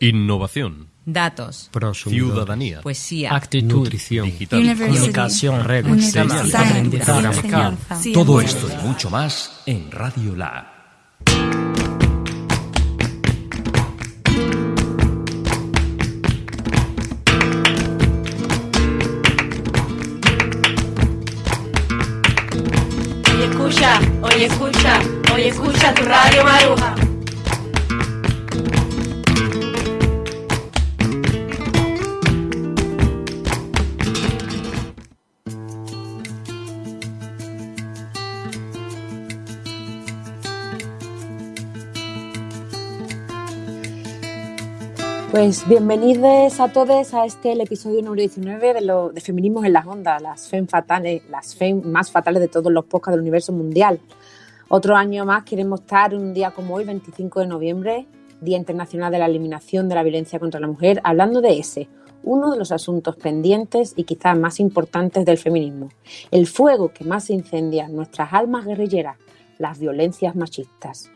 Innovación. Datos. Ciudadanía. Poesía. Actitud. Nutrición. Digital. Comunicación. Aprendizaje. Enseñanza. Todo esto y mucho más en Radio La. Oye, escucha, oye, escucha, oye, escucha tu radio Maruja. Pues bienvenidos a todos a este el episodio número 19 de, lo, de Feminismos en las Ondas, las FEM fatales, las FEM más fatales de todos los podcasts del universo mundial. Otro año más queremos estar un día como hoy, 25 de noviembre, Día Internacional de la Eliminación de la Violencia contra la Mujer, hablando de ese, uno de los asuntos pendientes y quizás más importantes del feminismo, el fuego que más incendia nuestras almas guerrilleras, las violencias machistas.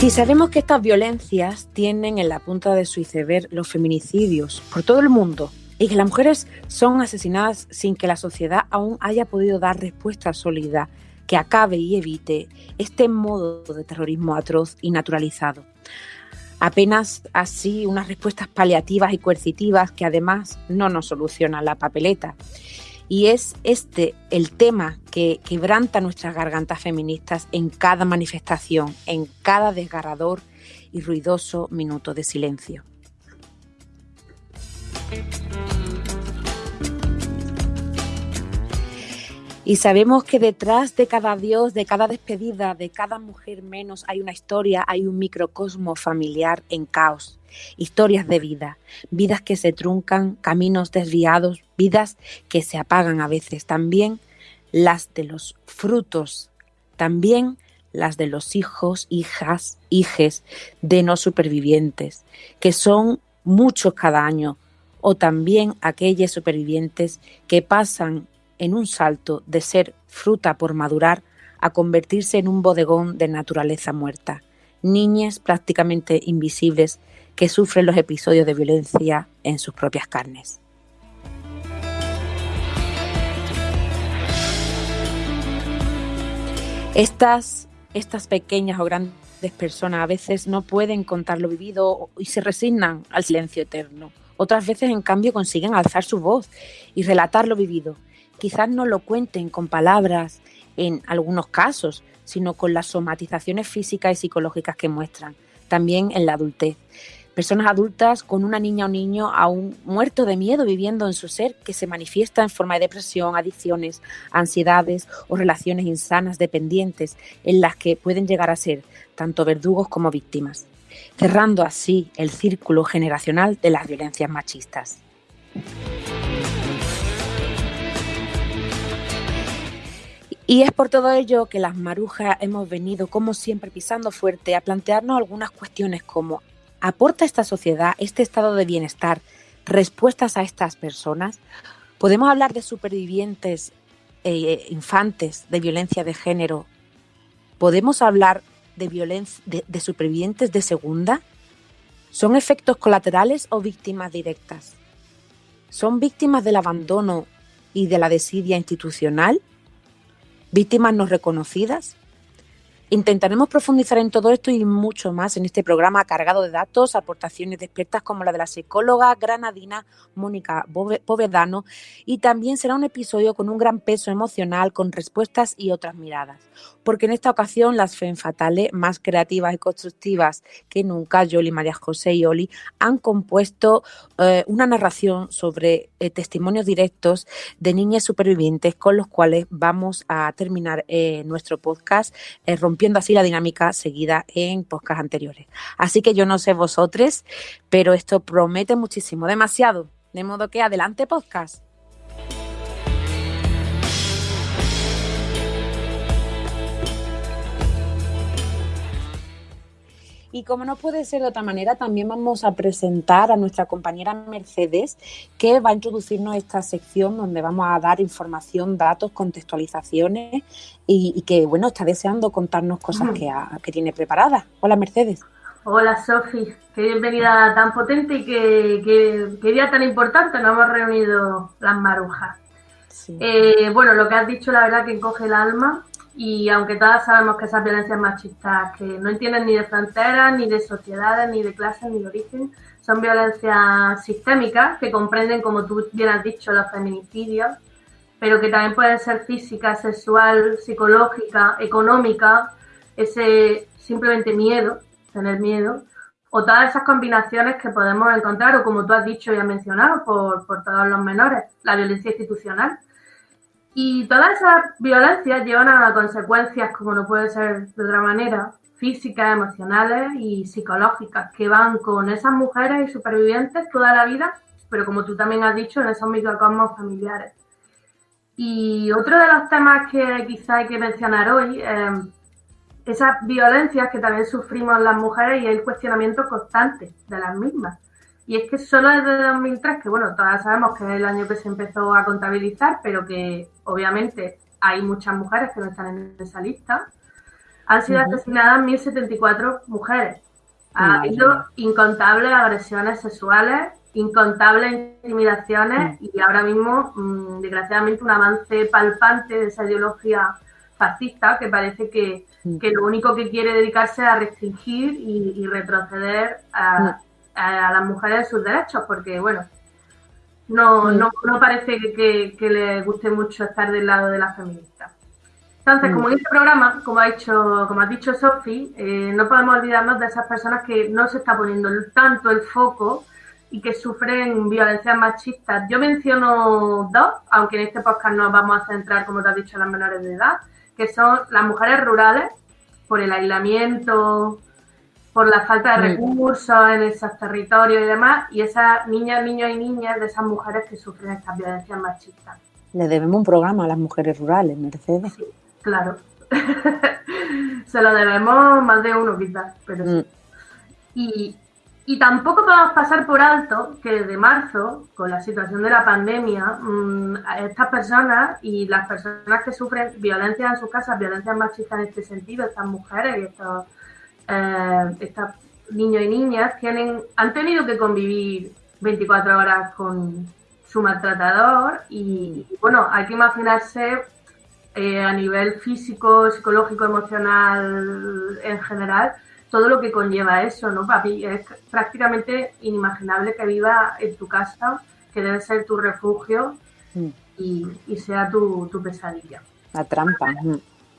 Y sabemos que estas violencias tienen en la punta de su iceberg los feminicidios por todo el mundo y que las mujeres son asesinadas sin que la sociedad aún haya podido dar respuesta sólida que acabe y evite este modo de terrorismo atroz y naturalizado. Apenas así unas respuestas paliativas y coercitivas que además no nos solucionan la papeleta. Y es este el tema que quebranta nuestras gargantas feministas en cada manifestación, en cada desgarrador y ruidoso minuto de silencio. Y sabemos que detrás de cada adiós, de cada despedida, de cada mujer menos, hay una historia, hay un microcosmo familiar en caos. Historias de vida, vidas que se truncan, caminos desviados, vidas que se apagan a veces. También las de los frutos, también las de los hijos, hijas, hijes de no supervivientes, que son muchos cada año, o también aquellos supervivientes que pasan en un salto de ser fruta por madurar a convertirse en un bodegón de naturaleza muerta. Niñas prácticamente invisibles que sufren los episodios de violencia en sus propias carnes. Estas, estas pequeñas o grandes personas a veces no pueden contar lo vivido y se resignan al silencio eterno. Otras veces, en cambio, consiguen alzar su voz y relatar lo vivido. Quizás no lo cuenten con palabras en algunos casos, sino con las somatizaciones físicas y psicológicas que muestran, también en la adultez. Personas adultas con una niña o niño aún muerto de miedo viviendo en su ser que se manifiesta en forma de depresión, adicciones, ansiedades o relaciones insanas dependientes en las que pueden llegar a ser tanto verdugos como víctimas, cerrando así el círculo generacional de las violencias machistas. Y es por todo ello que las marujas hemos venido, como siempre, pisando fuerte a plantearnos algunas cuestiones como ¿aporta esta sociedad, este estado de bienestar, respuestas a estas personas? ¿Podemos hablar de supervivientes eh, infantes de violencia de género? ¿Podemos hablar de, violencia, de supervivientes de segunda? ¿Son efectos colaterales o víctimas directas? ¿Son víctimas del abandono y de la desidia institucional? Víctimas no reconocidas. Intentaremos profundizar en todo esto y mucho más en este programa cargado de datos, aportaciones de expertas como la de la psicóloga granadina Mónica Povedano y también será un episodio con un gran peso emocional, con respuestas y otras miradas. Porque en esta ocasión las FEM fatales, más creativas y constructivas que nunca, Yoli, María José y Oli, han compuesto eh, una narración sobre eh, testimonios directos de niñas supervivientes con los cuales vamos a terminar eh, nuestro podcast rompiendo así la dinámica seguida en podcasts anteriores. Así que yo no sé vosotros, pero esto promete muchísimo, demasiado. De modo que adelante podcast. Y como no puede ser de otra manera, también vamos a presentar a nuestra compañera Mercedes, que va a introducirnos esta sección donde vamos a dar información, datos, contextualizaciones y, que, bueno, está deseando contarnos cosas que, que tiene preparadas. Hola, Mercedes. Hola Sofi, qué bienvenida tan potente y qué, día tan importante nos hemos reunido las marujas. Eh, bueno, lo que has dicho la verdad que encoge el alma y aunque todas sabemos que esas violencias machistas que no entienden ni de fronteras, ni de sociedades, ni de clases, ni de origen, son violencias sistémicas que comprenden, como tú bien has dicho, los feminicidios, pero que también pueden ser física, sexual, psicológica, económica, ese simplemente miedo, tener miedo, o todas esas combinaciones que podemos encontrar, o como tú has dicho y has mencionado, por, por todos los menores, la violencia institucional y todas esas violencias llevan a consecuencias, como no puede ser de otra manera, físicas, emocionales y psicológicas, que van con esas mujeres y supervivientes toda la vida, pero como tú también has dicho, en esos microcosmos familiares. Y otro de los temas que quizá hay que mencionar hoy, eh, esas violencias que también sufrimos las mujeres y el cuestionamiento constante de las mismas. Y es que solo desde 2003, que bueno, todas sabemos que es el año que se empezó a contabilizar, pero que obviamente hay muchas mujeres que no están en esa lista, han sido asesinadas 1.074 mujeres. Ha habido incontables agresiones sexuales, incontables intimidaciones y ahora mismo, mm, desgraciadamente, un avance palpante de esa ideología fascista que parece que, mm. lo único que quiere dedicarse a restringir y, retroceder a, a, las mujeres sus derechos, porque bueno, no, no, no parece que, que, le guste mucho estar del lado de las feministas. Entonces, como en este programa, como ha dicho, como ha dicho Sofi, eh, no podemos olvidarnos de esas personas que no se está poniendo tanto el foco y que sufren violencias machistas. Yo menciono dos, aunque en este podcast nos vamos a centrar, como te has dicho, en las menores de edad, que son las mujeres rurales, por el aislamiento, por la falta de recursos en esos territorios y demás, y esas niñas, niños y niñas de esas mujeres que sufren estas violencias machistas. Le debemos un programa a las mujeres rurales, Mercedes. Sí, claro. Se lo debemos más de uno quizás, pero sí. Mm. Y, y tampoco podemos pasar por alto que desde marzo, con la situación de la pandemia, mm, estas personas y las personas que sufren violencia en sus casas, violencias machistas en este sentido, estas mujeres y estos eh, estos niños y niñas tienen, han tenido que convivir 24 horas con su maltratador y, bueno, hay que imaginarse eh, a nivel físico, psicológico, emocional en general, todo lo que conlleva eso, ¿no, papi? Es prácticamente inimaginable que viva en tu casa, que debe ser tu refugio mm. y, sea tu, tu, pesadilla. La trampa.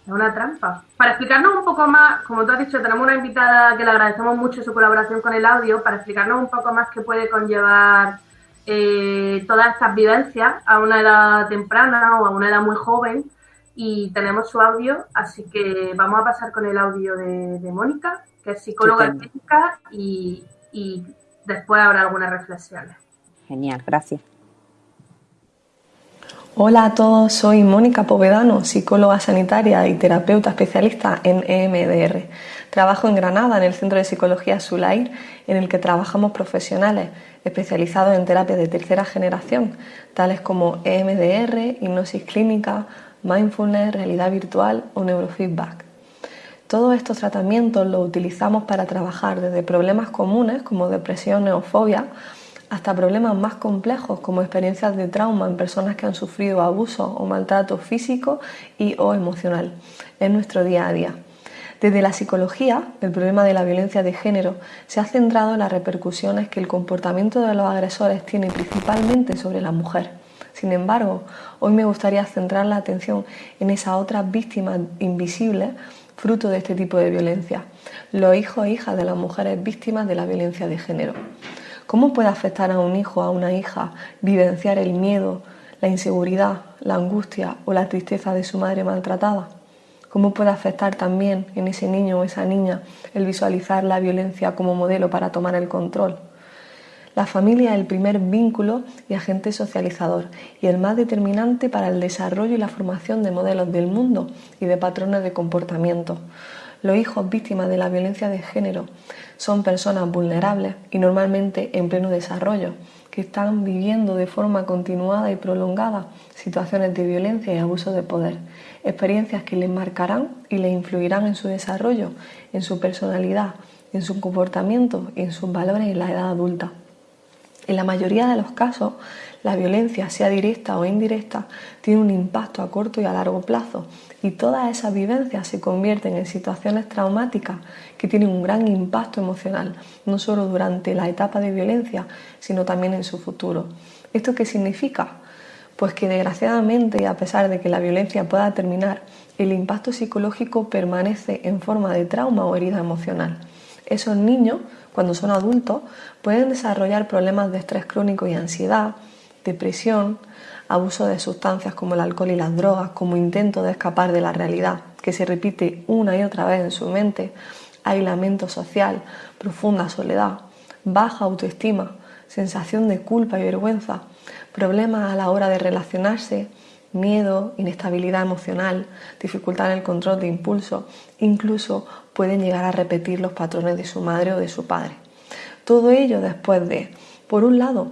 Es una trampa. Para explicarnos un poco más, como tú has dicho, tenemos una invitada que le agradecemos mucho su colaboración con el audio, para explicarnos un poco más qué puede conllevar eh, todas estas vivencias a una edad temprana o a una edad muy joven. Y tenemos su audio, así que vamos a pasar con el audio de, Mónica, que es psicóloga clínica, y, y después habrá algunas reflexiones. Genial, gracias. Hola a todos, soy Mónica Povedano, psicóloga sanitaria y terapeuta especialista en EMDR. Trabajo en Granada en el Centro de Psicología Sulair, en el que trabajamos profesionales especializados en terapia de tercera generación, tales como EMDR, hipnosis clínica, mindfulness, realidad virtual o neurofeedback. Todos estos tratamientos los utilizamos para trabajar desde problemas comunes como depresión o fobia hasta problemas más complejos como experiencias de trauma en personas que han sufrido abuso o maltrato físico y o emocional en nuestro día a día. Desde la psicología, el problema de la violencia de género se ha centrado en las repercusiones que el comportamiento de los agresores tiene principalmente sobre la mujer. Sin embargo, hoy me gustaría centrar la atención en esa otra víctima invisible fruto de este tipo de violencia, los hijos e hijas de las mujeres víctimas de la violencia de género. ¿Cómo puede afectar a un hijo, a una hija, vivenciar el miedo, la inseguridad, la angustia o la tristeza de su madre maltratada? ¿Cómo puede afectar también en ese niño o esa niña el visualizar la violencia como modelo para tomar el control? La familia es el primer vínculo y agente socializador y el más determinante para el desarrollo y la formación de modelos del mundo y de patrones de comportamiento. Los hijos víctimas de la violencia de género son personas vulnerables y normalmente en pleno desarrollo, que están viviendo de forma continuada y prolongada situaciones de violencia y abuso de poder, experiencias que les marcarán y les influirán en su desarrollo, en su personalidad, en su comportamiento y en sus valores en la edad adulta. En la mayoría de los casos, la violencia, sea directa o indirecta, tiene un impacto a corto y a largo plazo y todas esas vivencias se convierten en situaciones traumáticas que tienen un gran impacto emocional, no solo durante la etapa de violencia, sino también en su futuro. ¿Esto qué significa? Pues que desgraciadamente, a pesar de que la violencia pueda terminar, el impacto psicológico permanece en forma de trauma o herida emocional. Esos niños, cuando son adultos, pueden desarrollar problemas de estrés crónico y ansiedad, depresión, abuso de sustancias como el alcohol y las drogas como intento de escapar de la realidad, que se repite una y otra vez en su mente, aislamiento social, profunda soledad, baja autoestima, sensación de culpa y vergüenza, problemas a la hora de relacionarse, miedo, inestabilidad emocional, dificultad en el control de impulso, incluso pueden llegar a repetir los patrones de su madre o de su padre. Todo ello después de, por un lado,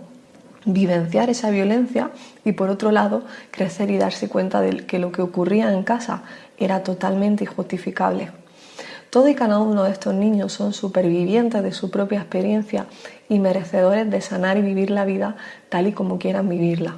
vivenciar esa violencia y por otro lado crecer y darse cuenta de que lo que ocurría en casa era totalmente injustificable. Todo y cada uno de estos niños son supervivientes de su propia experiencia y merecedores de sanar y vivir la vida tal y como quieran vivirla.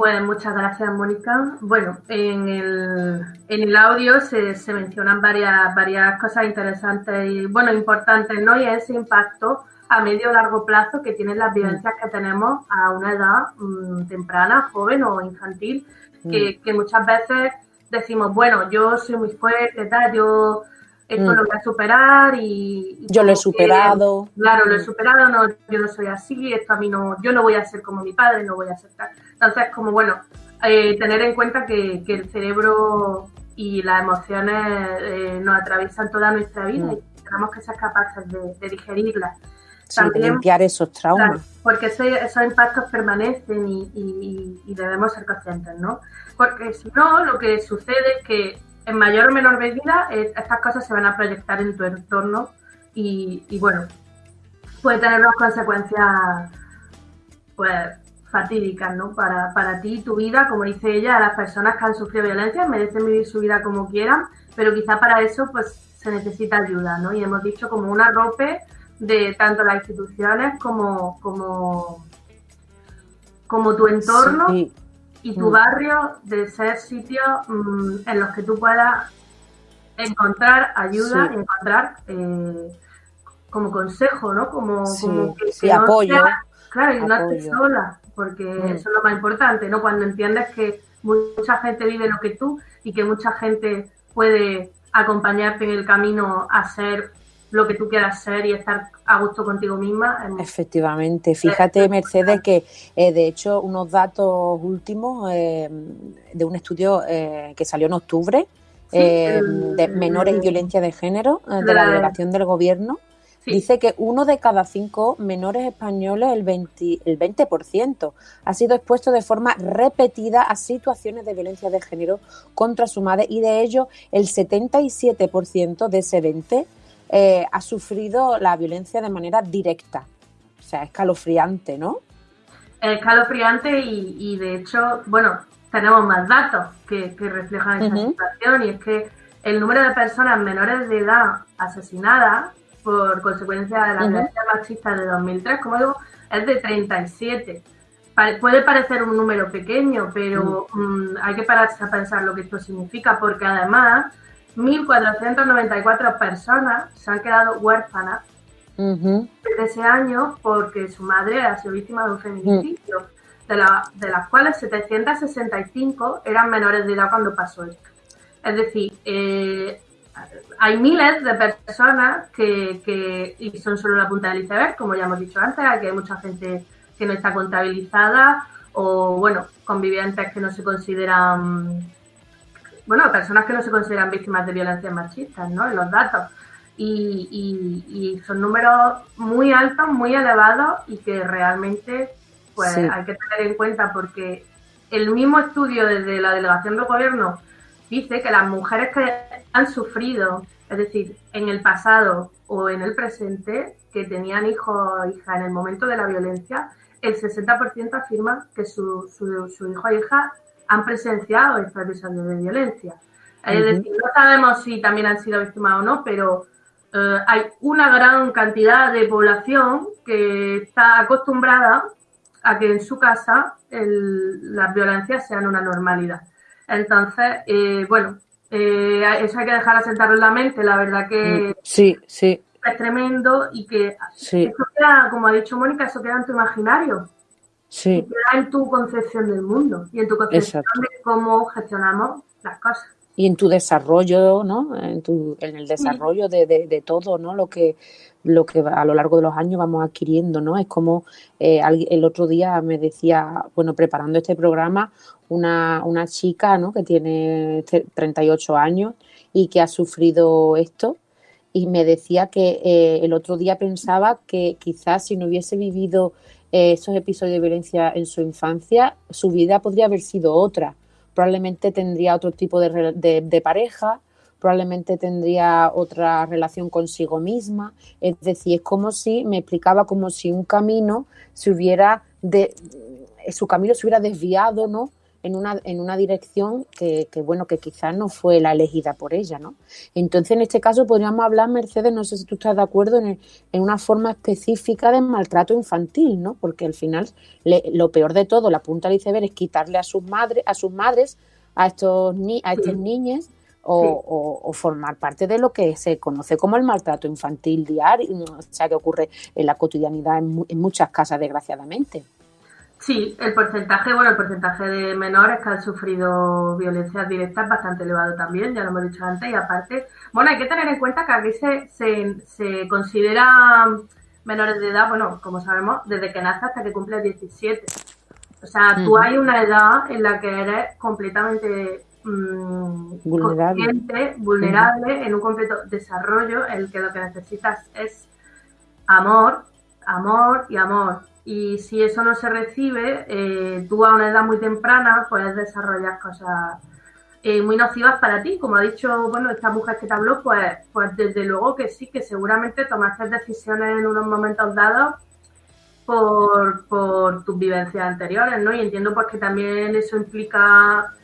Pues muchas gracias, Mónica. Bueno, en el, en el audio se, se, mencionan varias, varias cosas interesantes y, bueno, importantes, ¿no? Y ese impacto a medio o largo plazo que tienen las vivencias que tenemos a una edad mm, temprana, joven o infantil, que, mm. que, muchas veces decimos, bueno, yo soy muy fuerte, tal, yo esto mm. lo voy a superar y... yo lo he superado. claro, lo he superado, no, yo no soy así, esto a mí no, yo no voy a ser como mi padre, no voy a ser tal. Entonces, como bueno, eh, tener en cuenta que, que, el cerebro y las emociones eh, nos atraviesan toda nuestra vida mm. y tenemos que ser capaces de, de digerirlas. Sí, limpiar esos traumas. porque esos impactos permanecen y, y, y, debemos ser conscientes, ¿no? Porque si no, lo que sucede es que en mayor o menor medida eh, estas cosas se van a proyectar en tu entorno y, y bueno, puede tener unas consecuencias pues fatídicas, ¿no? Para, para ti tu vida, como dice ella, las personas que han sufrido violencia merecen vivir su vida como quieran, pero quizá para eso pues se necesita ayuda, ¿no? Y hemos dicho como una rope de tanto las instituciones como, como, como tu entorno sí y tu mm. barrio de ser sitios mmm, en los que tú puedas encontrar ayuda sí. encontrar eh, como consejo, ¿no? Como, sí, como que, sí, que apoyo. No sea, claro, y no estés sola, porque mm. eso es lo más importante, ¿no? Cuando entiendes que mucha gente vive lo que tú y que mucha gente puede acompañarte en el camino a ser lo que tú quieras ser y estar a gusto contigo misma. Efectivamente, fíjate Mercedes que eh, de hecho unos datos últimos eh, de un estudio eh, que salió en octubre sí, el, de menores y violencia de género de, la delegación del gobierno. Sí. Dice que uno de cada cinco menores españoles, el 20%, el 20%, ha sido expuesto de forma repetida a situaciones de violencia de género contra su madre y de ello el 77% de ese 20% eh, ha sufrido la violencia de manera directa. O sea, escalofriante, ¿no? Escalofriante y, y de hecho, bueno, tenemos más datos que, que reflejan esa uh -huh. situación y es que el número de personas menores de edad asesinadas por consecuencia de la uh -huh. violencia machista de 2003, como digo, es de 37. Puede parecer un número pequeño, pero uh -huh. um, hay que pararse a pensar lo que esto significa, porque además 1.494 personas se han quedado huérfanas uh -huh. desde ese año porque su madre ha sido víctima de un feminicidio, uh -huh. de, la, de, las cuales 765 eran menores de edad cuando pasó esto. Es decir, eh, hay miles de personas que, que, y son solo la punta del iceberg, como ya hemos dicho antes, aquí hay mucha gente que no está contabilizada o, bueno, convivientes que no se consideran bueno, personas que no se consideran víctimas de violencia machistas, ¿no? En los datos. Y, y, y, son números muy altos, muy elevados y que realmente pues sí. hay que tener en cuenta porque el mismo estudio desde la delegación del gobierno dice que las mujeres que han sufrido, es decir, en el pasado o en el presente, que tenían hijos o hija en el momento de la violencia, el 60% afirma que su, su, su hijo o hija han presenciado estos episodios de violencia. Es decir, no sabemos si también han sido víctimas o no, pero eh, hay una gran cantidad de población que está acostumbrada a que en su casa el, las violencias sean una normalidad. Entonces, eh, bueno, eh, eso hay que dejar asentarlo en la mente. La verdad que mm, sí, sí. es tremendo y que eso queda, como ha dicho Mónica, eso queda en tu imaginario. Sí. queda en tu concepción del mundo y en tu concepción de cómo gestionamos las cosas y en tu desarrollo, ¿no? En, tu, en el desarrollo de, de, todo, ¿no? Lo que, lo que a lo largo de los años vamos adquiriendo, ¿no? Es como eh, el otro día me decía, bueno, preparando este programa, una, una chica, ¿no? Que tiene 38 años y que ha sufrido esto y me decía que eh, el otro día pensaba que quizás si no hubiese vivido esos episodios de violencia en su infancia, su vida podría haber sido otra probablemente tendría otro tipo de, pareja, probablemente tendría otra relación consigo misma. Es decir, es como si, me explicaba como si un camino se hubiera, de, su camino se hubiera desviado, ¿no? En una, en una dirección que, bueno, que quizás no fue la elegida por ella, ¿no? Entonces, en este caso podríamos hablar, Mercedes, no sé si tú estás de acuerdo, en, en una forma específica de maltrato infantil, ¿no? Porque al final lo peor de todo, la punta del iceberg es quitarle a sus madres, a sus madres, a estos ni, a estas niñas, o, formar parte de lo que se conoce como el maltrato infantil diario, o sea, que ocurre en la cotidianidad en muchas casas, desgraciadamente. Sí, el porcentaje, bueno, el porcentaje de menores que han sufrido violencias directas es bastante elevado también, ya lo hemos dicho antes, y aparte, bueno, hay que tener en cuenta que aquí se, se, se considera menores de edad, bueno, como sabemos, desde que nace hasta que cumple 17. O sea, tú hay una edad en la que eres completamente mmm, vulnerable, vulnerable en un completo desarrollo en el que lo que necesitas es amor, amor y amor y si eso no se recibe, eh, tú a una edad muy temprana puedes desarrollar cosas eh, muy nocivas para ti. Como ha dicho, bueno, esta mujer que te habló, pues, pues desde luego que sí, que seguramente tomaste decisiones en unos momentos dados por, por tus vivencias anteriores, ¿no? Y entiendo pues que también eso implica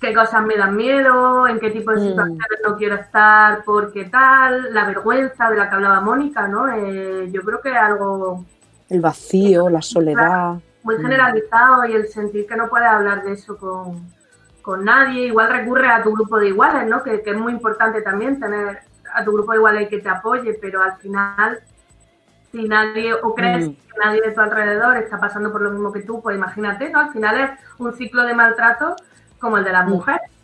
qué cosas me dan miedo, en qué tipo de mm. situaciones no quiero estar, por qué tal, la vergüenza de la que hablaba Mónica, ¿no? Eh, yo creo que es algo el vacío, la soledad. Muy generalizado y el sentir que no puedes hablar de eso con, nadie. Igual recurre a tu grupo de iguales, ¿no? Que, es muy importante también tener a tu grupo de iguales que te apoye, pero al final, si nadie, o crees mm. que nadie de tu alrededor está pasando por lo mismo que tú, pues imagínate, ¿no? Al final es un ciclo de maltrato como el de las mm.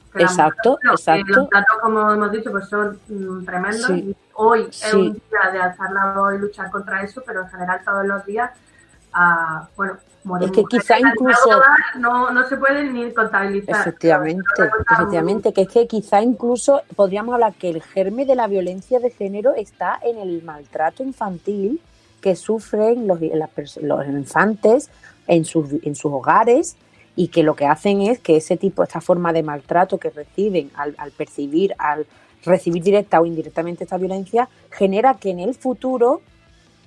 Mujeres. Exacto, exacto. Los datos, como hemos dicho, pues son tremendos. Y hoy es un día de alzar la voz y luchar contra eso, pero en general todos los días, uh, bueno, es que quizá incluso no, no se puede ni contabilizar. Efectivamente, efectivamente, que es que quizá incluso podríamos hablar que el germe de la violencia de género está en el maltrato infantil que sufren los, los infantes en sus, en sus hogares y que lo que hacen es que ese tipo, esta forma de maltrato que reciben al, percibir, al recibir directa o indirectamente esta violencia, genera que en el futuro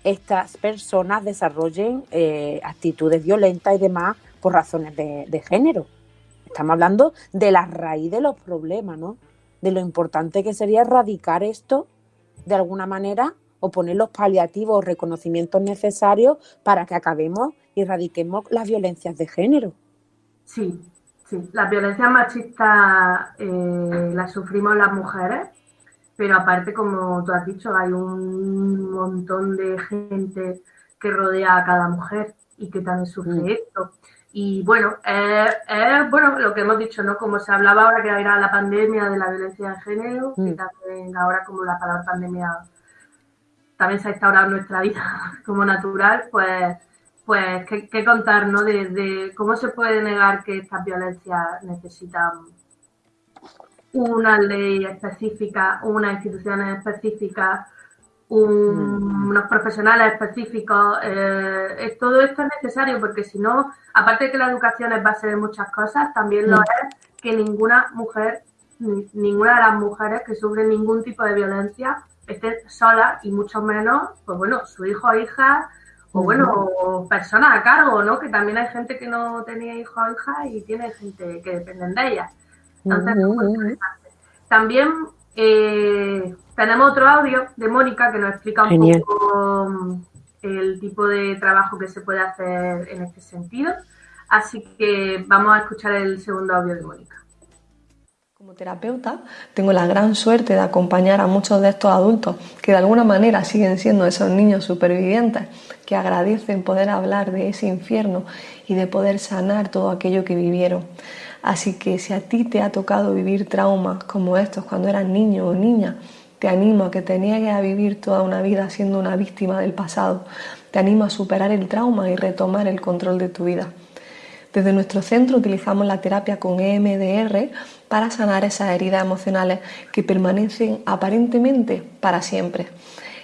estas personas desarrollen eh, actitudes violentas y demás por razones de, género. Estamos hablando de la raíz de los problemas, ¿no? De lo importante que sería erradicar esto de alguna manera o poner los paliativos o reconocimientos necesarios para que acabemos y erradiquemos las violencias de género. Sí, sí. Las violencias machistas eh, las sufrimos las mujeres, pero aparte, como tú has dicho, hay un montón de gente que rodea a cada mujer y que también sufre mm. esto. Y bueno, es bueno lo que hemos dicho, ¿no? Como se hablaba ahora que era la pandemia de la violencia de género, y mm. también ahora como la palabra pandemia también se ha instaurado en nuestra vida como natural, pues pues qué, contar, ¿no? De, cómo se puede negar que estas violencias necesitan una ley específica, unas instituciones específicas, unos profesionales específicos. Eh, todo esto es necesario porque si no, aparte de que la educación es base de muchas cosas, también lo es que ninguna mujer, ninguna de las mujeres que sufren ningún tipo de violencia esté sola y mucho menos, pues bueno, su hijo o hija o bueno, personas a cargo, ¿no? Que también hay gente que no tenía hijo o hija y tiene gente que dependen de ella. Entonces, También eh, tenemos otro audio de Mónica que nos explica un poco mm, el tipo de trabajo que se puede hacer en este sentido. Así que vamos a escuchar el segundo audio de Mónica. Como terapeuta, tengo la gran suerte de acompañar a muchos de estos adultos que de alguna manera siguen siendo esos niños supervivientes que agradecen poder hablar de ese infierno y de poder sanar todo aquello que vivieron. Así que si a ti te ha tocado vivir traumas como estos cuando eras niño o niña, te animo a que te niegues a vivir toda una vida siendo una víctima del pasado. Te animo a superar el trauma y retomar el control de tu vida. Desde nuestro centro utilizamos la terapia con EMDR para sanar esas heridas emocionales que permanecen aparentemente para siempre.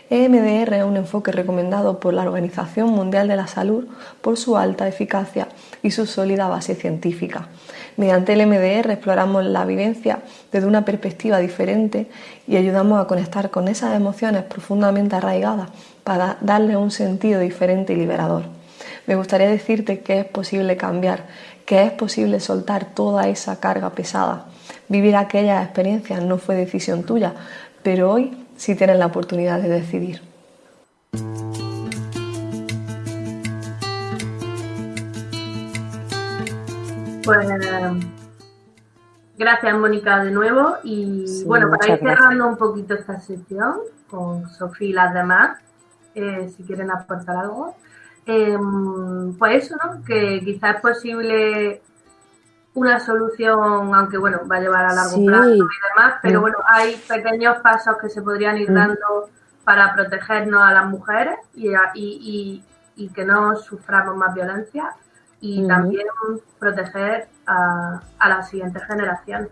EMDR es un enfoque recomendado por la Organización Mundial de la Salud por su alta eficacia y su sólida base científica. Mediante el EMDR exploramos la vivencia desde una perspectiva diferente y ayudamos a conectar con esas emociones profundamente arraigadas para darle un sentido diferente y liberador. Me gustaría decirte que es posible cambiar, que es posible soltar toda esa carga pesada. Vivir aquellas experiencias no fue decisión tuya, pero hoy sí tienes la oportunidad de decidir. Pues gracias Mónica de nuevo. Y bueno, para ir cerrando un poquito esta sesión con Sofía y las demás, eh, si quieren aportar algo, em, pues eso, ¿no? Que quizás es posible una solución, aunque bueno, va a llevar a largo plazo y demás, pero bueno, hay pequeños pasos que se podrían ir dando para protegernos a las mujeres y, y, y, que no suframos más violencia y también proteger a, a las siguientes generaciones.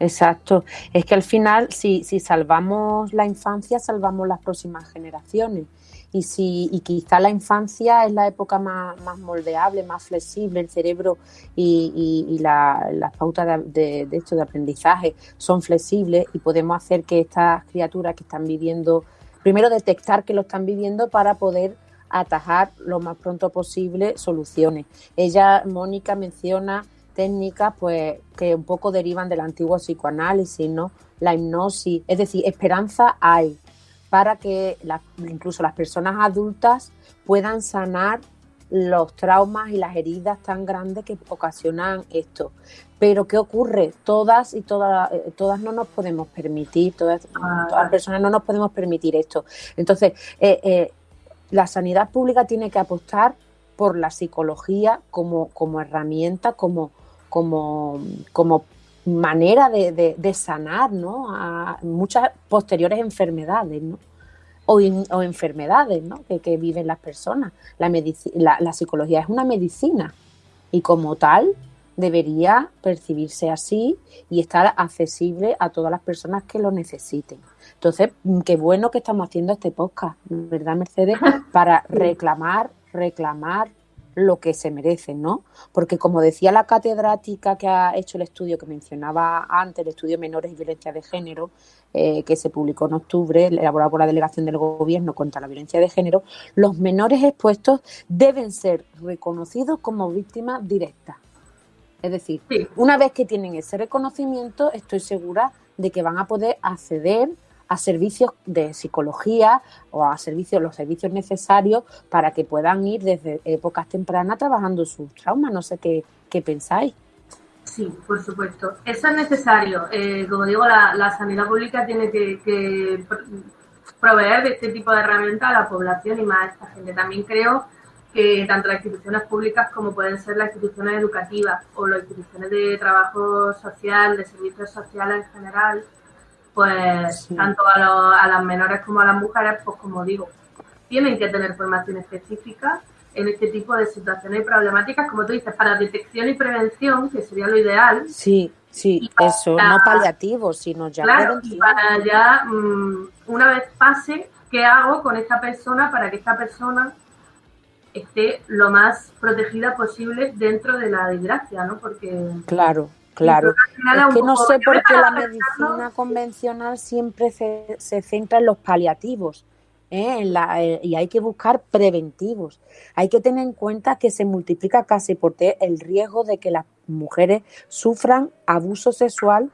Exacto. Es que al final, si, si salvamos la infancia, salvamos las próximas generaciones y, si, y quizá la infancia es la época más, moldeable, más flexible, el cerebro y, las pautas de, de, de aprendizaje son flexibles y podemos hacer que estas criaturas que están viviendo, primero detectar que lo están viviendo para poder atajar lo más pronto posible soluciones. Ella, Mónica, menciona técnicas pues que un poco derivan del antiguo psicoanálisis, ¿no? La hipnosis, es decir, esperanza hay, para que incluso las personas adultas puedan sanar los traumas y las heridas tan grandes que ocasionan esto. Pero ¿qué ocurre? Todas y todas, eh, todas no nos podemos permitir, todas, ah, las personas no nos podemos permitir esto. Entonces, eh, eh, la sanidad pública tiene que apostar por la psicología como, como herramienta, como, como, como manera de, sanar ¿no? a muchas posteriores enfermedades ¿no? o, o enfermedades ¿no? que, viven las personas. La, la, psicología es una medicina y como tal debería percibirse así y estar accesible a todas las personas que lo necesiten. Entonces, qué bueno que estamos haciendo este podcast, ¿verdad, Mercedes? Para reclamar, reclamar lo que se merecen, ¿no? Porque como decía la catedrática que ha hecho el estudio que mencionaba antes, el estudio Menores y Violencia de Género, eh, que se publicó en octubre, elaborado por la Delegación del Gobierno contra la Violencia de Género, los menores expuestos deben ser reconocidos como víctimas directas. Es decir, una vez que tienen ese reconocimiento, estoy segura de que van a poder acceder a servicios de psicología o a servicios, los servicios necesarios para que puedan ir desde épocas tempranas trabajando sus traumas. No sé qué, qué pensáis. Sí, por supuesto. Eso es necesario. Eh, como digo, la, sanidad pública tiene que, proveer de este tipo de herramientas a la población y más a esta gente. También creo que tanto las instituciones públicas como pueden ser las instituciones educativas o las instituciones de trabajo social, de servicios sociales en general, pues tanto a, a las menores como a las mujeres, pues como digo, tienen que tener formación específica en este tipo de situaciones y problemáticas, como tú dices, para detección y prevención, que sería lo ideal. Sí, sí, eso, no paliativos, sino ya claro, y para ya, mm, una vez pase, ¿qué hago con esta persona para que esta persona esté lo más protegida posible dentro de la desgracia, ¿no? Porque... Claro, Claro, es que no sé por qué la medicina convencional siempre se, se centra en los paliativos ¿eh? Eh, y hay que buscar preventivos. Hay que tener en cuenta que se multiplica casi por T el riesgo de que las mujeres sufran abuso sexual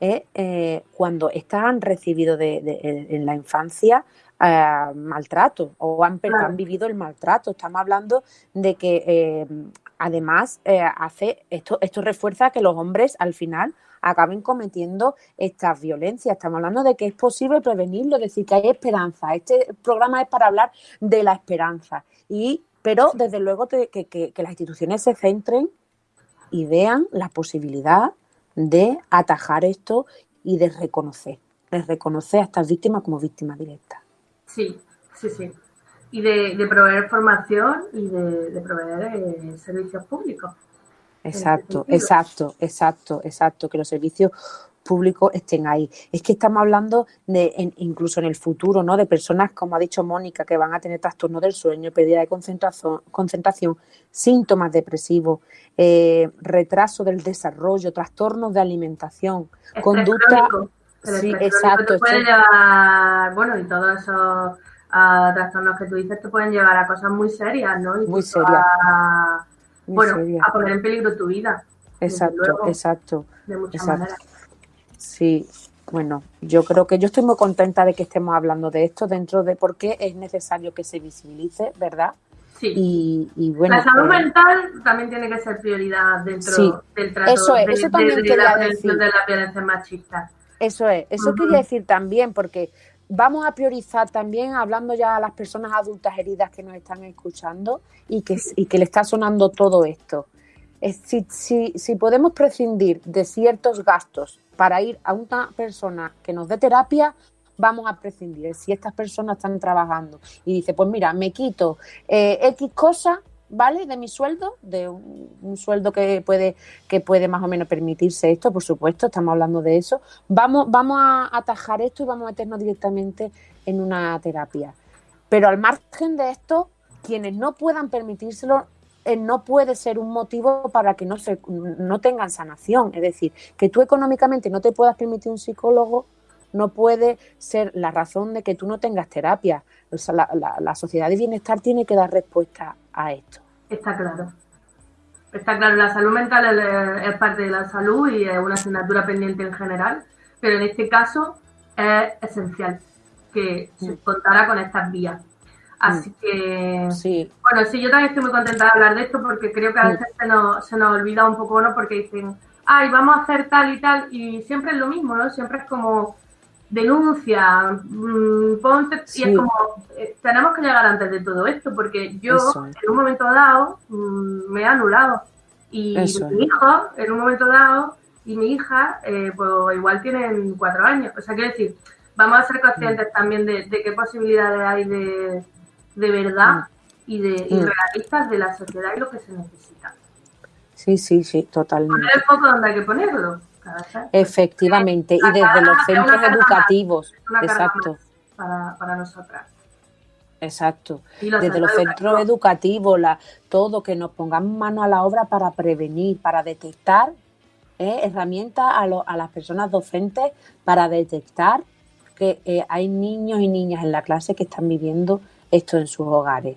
¿eh? cuando están recibido de, en la infancia maltrato o han, han, vivido el maltrato. Estamos hablando de que además eh, hace esto, esto refuerza que los hombres al final acaben cometiendo estas violencias. Estamos hablando de que es posible prevenirlo, decir, que hay esperanza. Este programa es para hablar de la esperanza. Y, pero desde luego que, que, las instituciones se centren y vean la posibilidad de atajar esto y de reconocer, de reconocer a estas víctimas como víctimas directas. Sí, sí, sí y de, proveer formación y de, proveer eh, servicios públicos. Exacto, exacto, exacto, exacto, que los servicios públicos estén ahí. Es que estamos hablando de, incluso en el futuro, ¿no? De personas, como ha dicho Mónica, que van a tener trastorno del sueño, pérdida de concentración, concentración síntomas depresivos, eh, retraso del desarrollo, trastornos de alimentación, conducta. Sí, exacto. Puede llevar, bueno, y todo eso a trastornos que tú dices te pueden llevar a cosas muy serias, ¿no? muy serias. A, bueno, a poner en peligro tu vida. Exacto, exacto. De muchas maneras. Sí, bueno, yo creo que yo estoy muy contenta de que estemos hablando de esto dentro de por qué es necesario que se visibilice, ¿verdad? Sí. Y, bueno, la salud pues mental también tiene que ser prioridad dentro del trato eso es, eso también de, la prevención de la violencia machista. Eso es, eso quería decir también, porque Vamos a priorizar también, hablando ya a las personas adultas heridas que nos están escuchando y que, y que le está sonando todo esto. Si, si, si podemos prescindir de ciertos gastos para ir a una persona que nos dé terapia, vamos a prescindir. Si estas personas están trabajando y dice, pues mira, me quito eh, X cosas ¿vale? De mi sueldo, de un, sueldo que puede, que puede más o menos permitirse esto, por supuesto, estamos hablando de eso. Vamos, vamos a atajar esto y vamos a meternos directamente en una terapia. Pero al margen de esto, quienes no puedan permitírselo, eh, no puede ser un motivo para que no, se, no tengan sanación. Es decir, que tú económicamente no te puedas permitir un psicólogo no puede ser la razón de que tú no tengas terapia. la, sociedad de bienestar tiene que dar respuesta a esto. Está claro. Está claro, la salud mental es, parte de la salud y es una asignatura pendiente en general, pero en este caso es esencial que se contara con estas vías. Así mm. que, sí. bueno, sí, yo también estoy muy contenta de hablar de esto porque creo que a mm. veces se, nos, se nos olvida un poco, ¿no? Porque dicen, ay, vamos a hacer tal y tal, y siempre es lo mismo, ¿no? Siempre es como, denuncia, mmm, ponte, y es como, eh, tenemos que llegar antes de todo esto, porque yo en un momento dado mm, me he anulado. Y mi hijo, en un momento dado, y mi hija, eh, pues igual tienen cuatro años. O sea, quiero decir, vamos a ser conscientes mm. también de, qué posibilidades hay de, de verdad mm. y de y realistas de la sociedad y lo que se necesita. Sí, sí, sí, totalmente. Poner el foco donde hay que ponerlo. Efectivamente, y desde los centros educativos. Exacto. Para, para nosotras. Exacto. Desde los centros educativos, la, todo, que nos pongamos mano a la obra para prevenir, para detectar ¿eh? herramientas a, a, las personas docentes para detectar que eh, hay niños y niñas en la clase que están viviendo esto en sus hogares.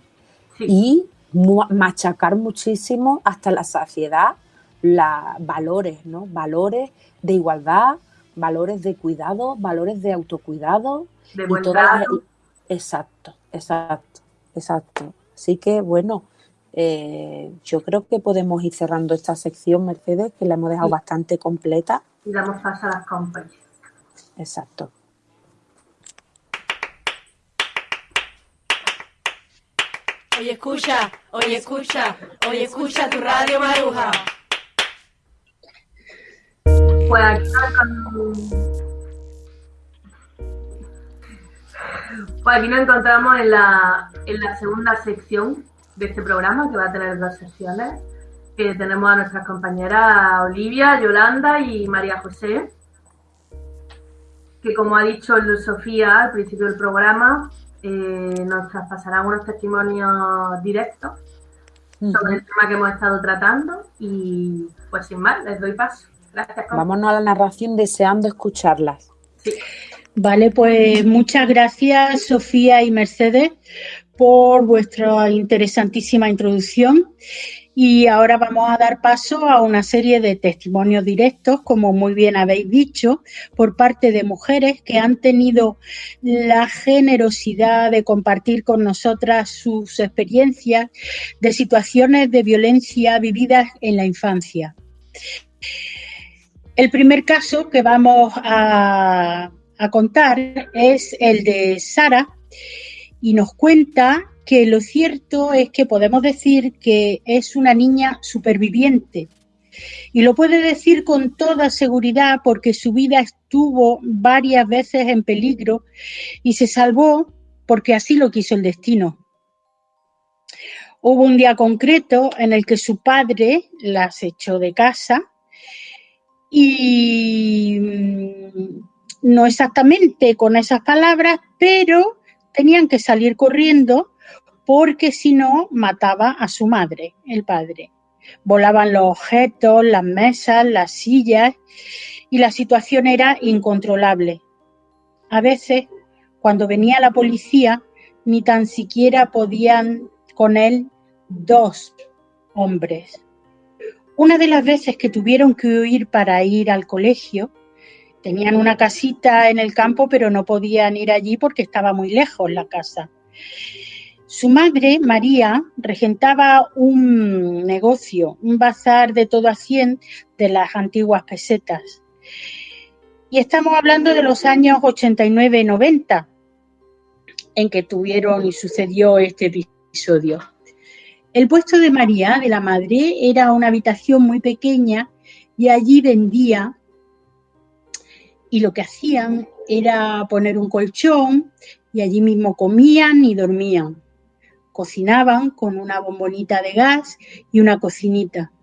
Y machacar muchísimo hasta la saciedad la, valores, ¿no? Valores de igualdad, valores de cuidado, valores de autocuidado. De todas Exacto, exacto, exacto. Así que, bueno, eh, yo creo que podemos ir cerrando esta sección, Mercedes, que la hemos dejado bastante completa. Y damos paso a las compras. Exacto. Oye, escucha, oye, escucha, oye, escucha tu radio Maruja. Pues aquí, nos, encontramos en la, en la segunda sección de este programa, que va a tener dos sesiones. Que tenemos a nuestras compañeras Olivia, Yolanda y María José, que como ha dicho Sofía al principio del programa, eh, nos traspasarán unos testimonios directos sobre el tema que hemos estado tratando y pues sin más, les doy paso. Gracias. Vámonos a la narración deseando escucharlas. Sí. Vale, pues muchas gracias Sofía y Mercedes por vuestra interesantísima introducción. Y ahora vamos a dar paso a una serie de testimonios directos, como muy bien habéis dicho, por parte de mujeres que han tenido la generosidad de compartir con nosotras sus experiencias de situaciones de violencia vividas en la infancia. El primer caso que vamos a, contar es el de Sara y nos cuenta que lo cierto es que podemos decir que es una niña superviviente. Y lo puede decir con toda seguridad porque su vida estuvo varias veces en peligro y se salvó porque así lo quiso el destino. Hubo un día concreto en el que su padre las echó de casa y mm, no exactamente con esas palabras, pero tenían que salir corriendo porque si no mataba a su madre, el padre. Volaban los objetos, las mesas, las sillas y la situación era incontrolable. A veces, cuando venía la policía, ni tan siquiera podían con él dos hombres. Una de las veces que tuvieron que huir para ir al colegio, tenían una casita en el campo, pero no podían ir allí porque estaba muy lejos la casa. Su madre, María, regentaba un negocio, un bazar de todo a cien de las antiguas pesetas. Y estamos hablando de los años 89 y 90, en que tuvieron y sucedió este episodio. El puesto de María, de la madre, era una habitación muy pequeña y allí vendía y lo que hacían era poner un colchón y allí mismo comían y dormían cocinaban con una bombonita de gas y una cocinita.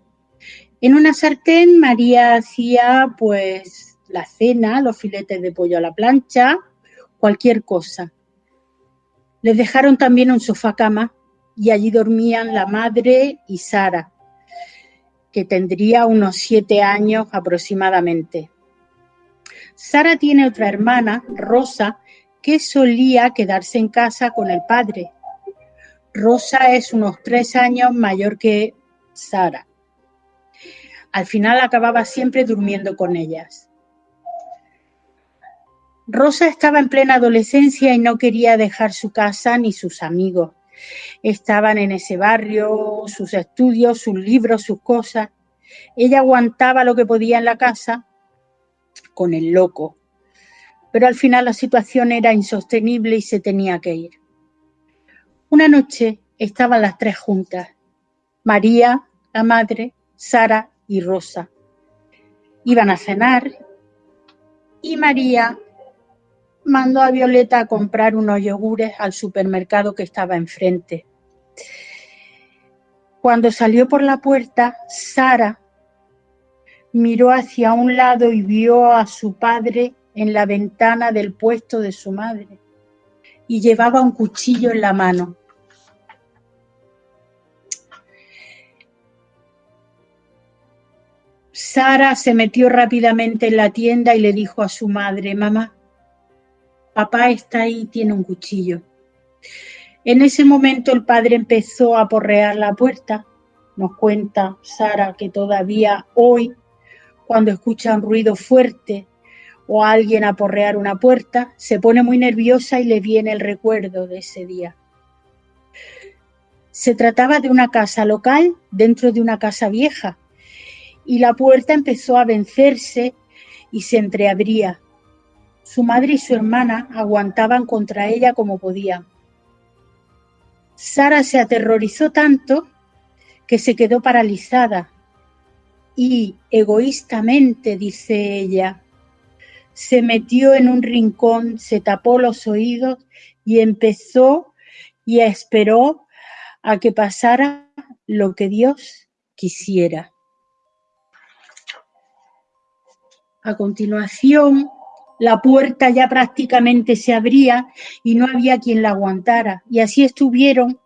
En una sartén María hacía pues la cena, los filetes de pollo a la plancha, cualquier cosa. Les dejaron también un sofá cama y allí dormían la madre y Sara, que tendría unos siete años aproximadamente. Sara tiene otra hermana, Rosa, que solía quedarse en casa con el padre Rosa es unos tres años mayor que Sara. Al final acababa siempre durmiendo con ellas. Rosa estaba en plena adolescencia y no quería dejar su casa ni sus amigos. Estaban en ese barrio, sus estudios, sus libros, sus cosas. Ella aguantaba lo que podía en la casa con el loco. Pero al final la situación era insostenible y se tenía que ir. Una noche estaban las tres juntas, María, la madre, Sara y Rosa. Iban a cenar y María mandó a Violeta a comprar unos yogures al supermercado que estaba enfrente. Cuando salió por la puerta, Sara miró hacia un lado y vio a su padre en la ventana del puesto de su madre y llevaba un cuchillo en la mano. Sara se metió rápidamente en la tienda y le dijo a su madre, mamá, papá está ahí tiene un cuchillo. En ese momento el padre empezó a porrear la puerta. Nos cuenta Sara que todavía hoy, cuando escucha un ruido fuerte o alguien a porrear una puerta, se pone muy nerviosa y le viene el recuerdo de ese día. Se trataba de una casa local dentro de una casa vieja y la puerta empezó a vencerse y se entreabría. Su madre y su hermana aguantaban contra ella como podían. Sara se aterrorizó tanto que se quedó paralizada y egoístamente, dice ella, se metió en un rincón, se tapó los oídos y empezó y esperó a que pasara lo que Dios quisiera. A continuación, la puerta ya prácticamente se abría y no había quien la aguantara. Y así estuvieron,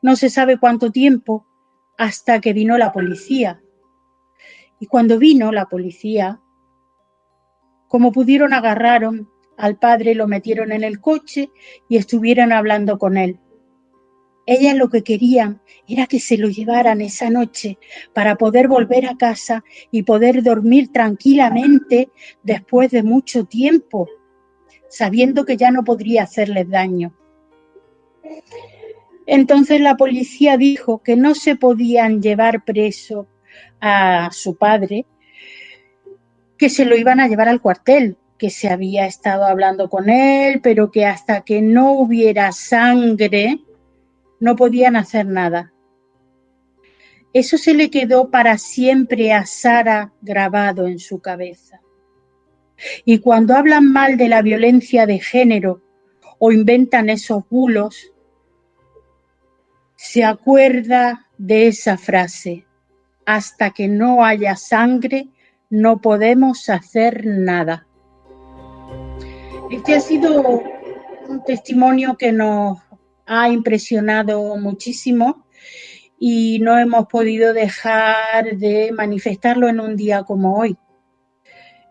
no se sabe cuánto tiempo, hasta que vino la policía. Y cuando vino la policía, como pudieron, agarraron al padre, lo metieron en el coche y estuvieron hablando con él. Ellas lo que querían era que se lo llevaran esa noche para poder volver a casa y poder dormir tranquilamente después de mucho tiempo, sabiendo que ya no podría hacerles daño. Entonces la policía dijo que no se podían llevar preso a su padre, que se lo iban a llevar al cuartel, que se había estado hablando con él, pero que hasta que no hubiera sangre, no podían hacer nada. Eso se le quedó para siempre a Sara grabado en su cabeza. Y cuando hablan mal de la violencia de género o inventan esos bulos, se acuerda de esa frase, hasta que no haya sangre, no podemos hacer nada. Este ha sido un testimonio que nos ha impresionado muchísimo y no hemos podido dejar de manifestarlo en un día como hoy.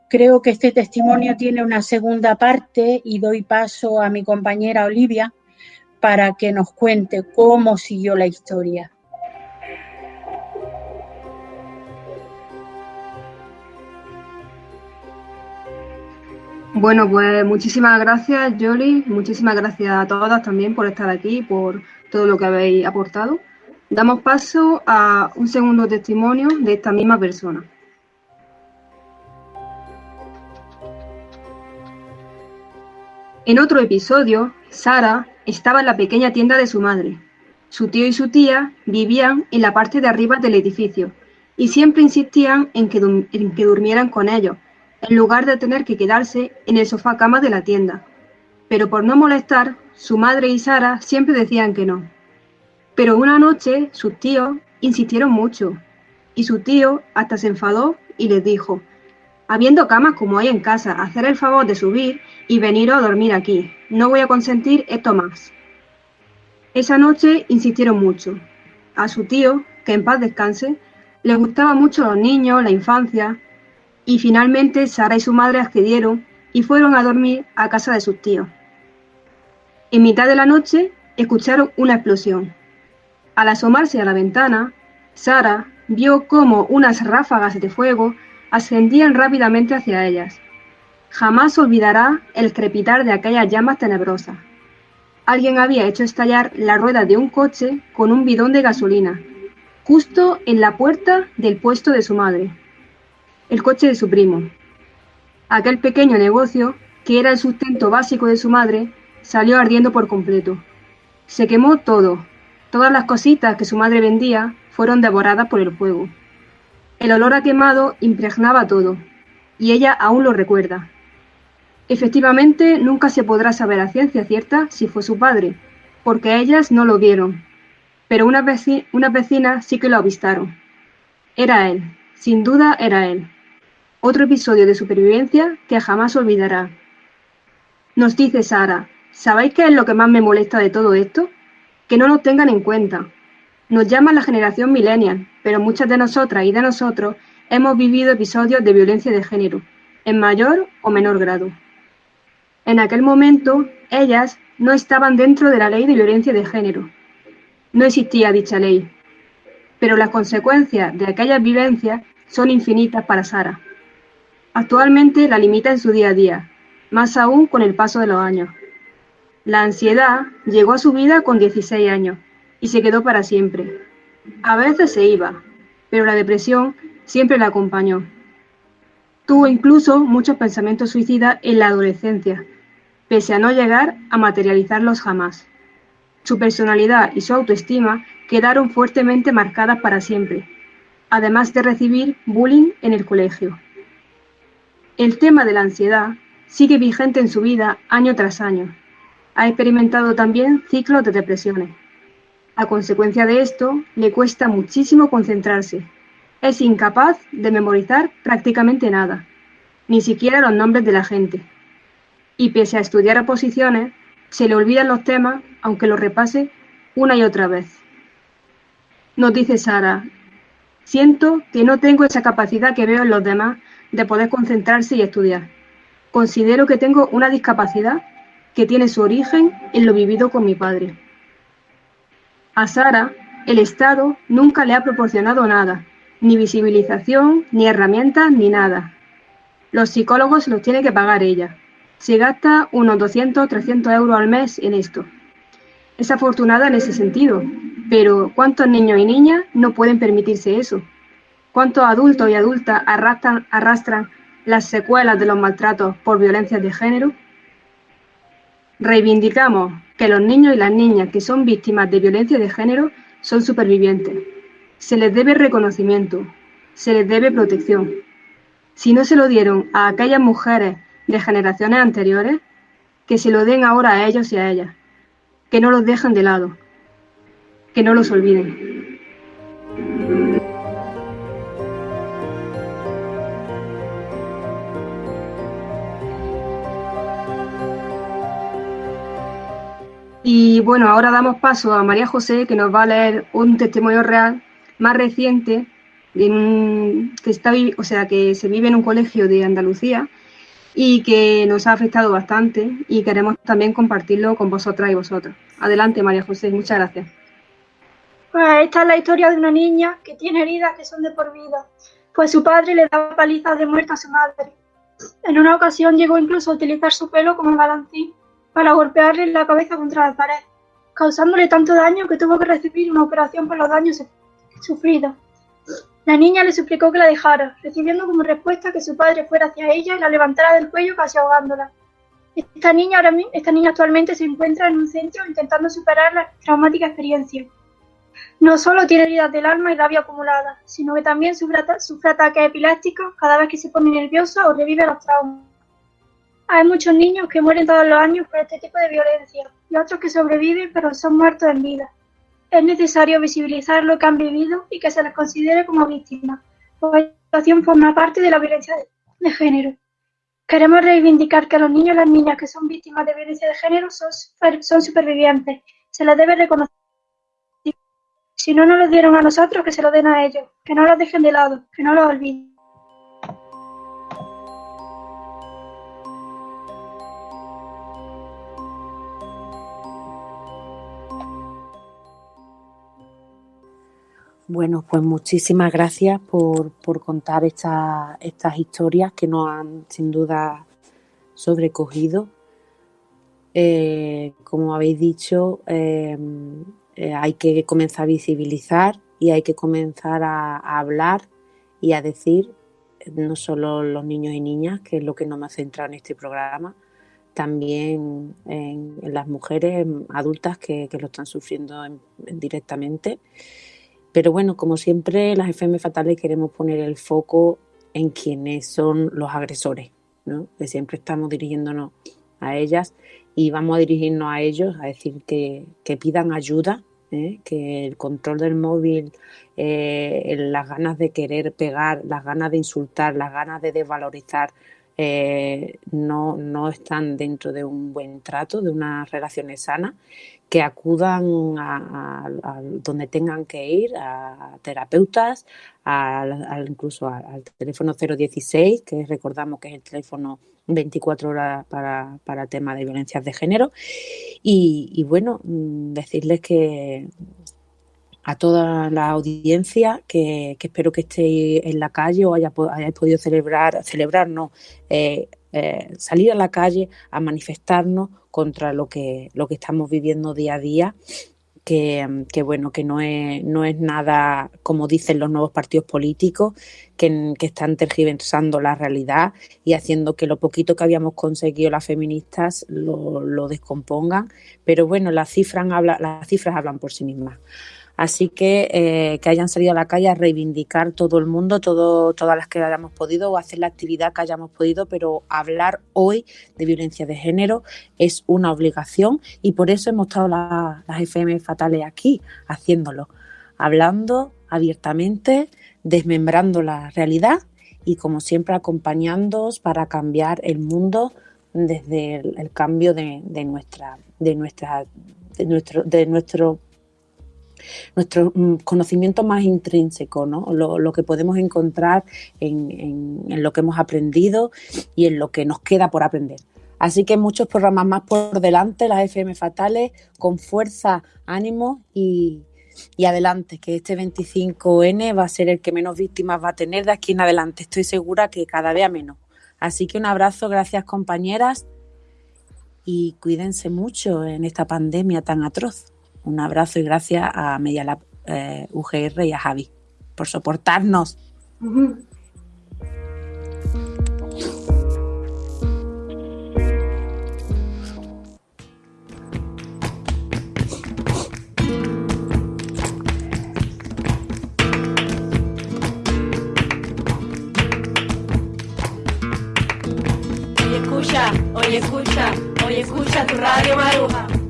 Creo que este testimonio tiene una segunda parte y doy paso a mi compañera Olivia para que nos cuente cómo siguió la historia. Bueno, pues muchísimas gracias, Jolie. Muchísimas gracias a todas también por estar aquí, por todo lo que habéis aportado. Damos paso a un segundo testimonio de esta misma persona. En otro episodio, Sara estaba en la pequeña tienda de su madre. Su tío y su tía vivían en la parte de arriba del edificio y siempre insistían en que, en que durmieran con ellos en lugar de tener que quedarse en el sofá cama de la tienda. Pero por no molestar, su madre y Sara siempre decían que no. Pero una noche sus tíos insistieron mucho, y su tío hasta se enfadó y les dijo, habiendo camas como hay en casa, hacer el favor de subir y venir a dormir aquí. No voy a consentir esto más. Esa noche insistieron mucho. A su tío, que en paz descanse, le gustaban mucho los niños, la infancia, y finalmente Sara y su madre accedieron y fueron a dormir a casa de sus tíos. En mitad de la noche escucharon una explosión. Al asomarse a la ventana, Sara vio cómo unas ráfagas de fuego ascendían rápidamente hacia ellas. Jamás olvidará el crepitar de aquellas llamas tenebrosas. Alguien había hecho estallar la rueda de un coche con un bidón de gasolina, justo en la puerta del puesto de su madre el coche de su primo. Aquel pequeño negocio, que era el sustento básico de su madre, salió ardiendo por completo. Se quemó todo. Todas las cositas que su madre vendía fueron devoradas por el fuego. El olor a quemado impregnaba todo, y ella aún lo recuerda. Efectivamente, nunca se podrá saber a ciencia cierta si fue su padre, porque ellas no lo vieron, pero unas vecinas sí que lo avistaron. Era él, sin duda era él. Otro episodio de supervivencia que jamás olvidará. Nos dice Sara, ¿sabéis qué es lo que más me molesta de todo esto? Que no nos tengan en cuenta. Nos llaman la generación millennial, pero muchas de nosotras y de nosotros hemos vivido episodios de violencia de género, en mayor o menor grado. En aquel momento, ellas no estaban dentro de la ley de violencia de género. No existía dicha ley, pero las consecuencias de aquellas vivencias son infinitas para Sara. Actualmente la limita en su día a día, más aún con el paso de los años. La ansiedad llegó a su vida con 16 años y se quedó para siempre. A veces se iba, pero la depresión siempre la acompañó. Tuvo incluso muchos pensamientos suicidas en la adolescencia, pese a no llegar a materializarlos jamás. Su personalidad y su autoestima quedaron fuertemente marcadas para siempre, además de recibir bullying en el colegio. El tema de la ansiedad sigue vigente en su vida año tras año. Ha experimentado también ciclos de depresiones. A consecuencia de esto, le cuesta muchísimo concentrarse. Es incapaz de memorizar prácticamente nada, ni siquiera los nombres de la gente. Y pese a estudiar oposiciones, se le olvidan los temas, aunque los repase una y otra vez. Nos dice Sara, siento que no tengo esa capacidad que veo en los demás de poder concentrarse y estudiar. Considero que tengo una discapacidad que tiene su origen en lo vivido con mi padre. A Sara, el Estado nunca le ha proporcionado nada, ni visibilización, ni herramientas, ni nada. Los psicólogos los tiene que pagar ella. Se gasta unos 200 300 euros al mes en esto. Es afortunada en ese sentido, pero ¿cuántos niños y niñas no pueden permitirse eso? ¿Cuántos adultos y adultas arrastran, arrastran las secuelas de los maltratos por violencias de género? Reivindicamos que los niños y las niñas que son víctimas de violencia de género son supervivientes. Se les debe reconocimiento, se les debe protección. Si no se lo dieron a aquellas mujeres de generaciones anteriores, que se lo den ahora a ellos y a ellas. Que no los dejen de lado. Que no los olviden. Y bueno, ahora damos paso a María José, que nos va a leer un testimonio real más reciente, que, está, o sea, que se vive en un colegio de Andalucía y que nos ha afectado bastante y queremos también compartirlo con vosotras y vosotros. Adelante, María José, muchas gracias. Pues esta es la historia de una niña que tiene heridas que son de por vida, pues su padre le daba palizas de muerte a su madre. En una ocasión llegó incluso a utilizar su pelo como balancín para golpearle la cabeza contra la pared, causándole tanto daño que tuvo que recibir una operación por los daños sufridos. La niña le suplicó que la dejara, recibiendo como respuesta que su padre fuera hacia ella y la levantara del cuello casi ahogándola. Esta niña, ahora, esta niña actualmente se encuentra en un centro intentando superar la traumática experiencia. No solo tiene heridas del alma y rabia acumulada, sino que también sufre, sufre ataques epilépticos cada vez que se pone nerviosa o revive los traumas. Hay muchos niños que mueren todos los años por este tipo de violencia y otros que sobreviven pero son muertos en vida. Es necesario visibilizar lo que han vivido y que se les considere como víctimas, pues la situación forma parte de la violencia de género. Queremos reivindicar que los niños y las niñas que son víctimas de violencia de género son, son supervivientes. Se les debe reconocer. Si no nos lo dieron a nosotros, que se lo den a ellos. Que no los dejen de lado, que no los olviden. Bueno, pues muchísimas gracias por, contar estas historias que nos han sin duda sobrecogido. Eh, como habéis dicho, em, eh, hay que comenzar a visibilizar y hay que comenzar a, hablar y a decir, no solo los niños y niñas, que es lo que nos ha centrado en este programa, también en, las mujeres adultas que, lo están sufriendo directamente pero bueno, como siempre, las FM fatales queremos poner el foco en quienes son los agresores, ¿no? Que siempre estamos dirigiéndonos a ellas y vamos a dirigirnos a ellos a decir que, pidan ayuda, ¿eh? que el control del móvil, eh, las ganas de querer pegar, las ganas de insultar, las ganas de desvalorizar, eh, no, no están dentro de un buen trato, de unas relaciones sanas que acudan a, donde tengan que ir, a terapeutas, incluso al teléfono 016, que recordamos que es el teléfono 24 horas para, para temas de violencias de género. Y, bueno, mm, decirles que a toda la audiencia que, espero que estéis en la calle o haya, hayáis podido celebrar, celebrarnos, eh, eh, salir a la calle a manifestarnos contra lo que, lo que estamos viviendo día a día. Que, bueno, que no es, no es nada como dicen los nuevos partidos políticos, que, están tergiversando la realidad y haciendo que lo poquito que habíamos conseguido las feministas lo, lo descompongan. Pero bueno, las cifras, habla, las cifras hablan por sí mismas. Así que eh, que hayan salido a la calle a reivindicar todo el mundo, todo, todas las que hayamos podido, o hacer la actividad que hayamos podido, pero hablar hoy de violencia de género es una obligación y por eso hemos estado las FM fatales aquí haciéndolo, hablando abiertamente, desmembrando la realidad y como siempre acompañándoos para cambiar el mundo desde el, cambio de, nuestra de nuestra de nuestro de nuestro nuestro mm, conocimiento más intrínseco, ¿no? lo, que podemos encontrar en, lo que hemos aprendido y en lo que nos queda por aprender. Así que muchos programas más por delante, las FM Fatales, con fuerza, ánimo y, y adelante, que este 25N va a ser el que menos víctimas va a tener de aquí en adelante. Estoy segura que cada vez menos. Así que un abrazo, gracias compañeras y cuídense mucho en esta pandemia tan atroz. Un abrazo y gracias a Medialab eh, UGR y a Javi por soportarnos. Hoy escucha, hoy escucha tu radio Maruja.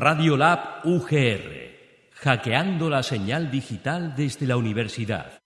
Radio Lab UGR, hackeando la señal digital desde la universidad.